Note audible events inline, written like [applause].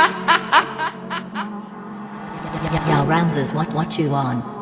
[laughs] Yeah, Ramses, what what you on?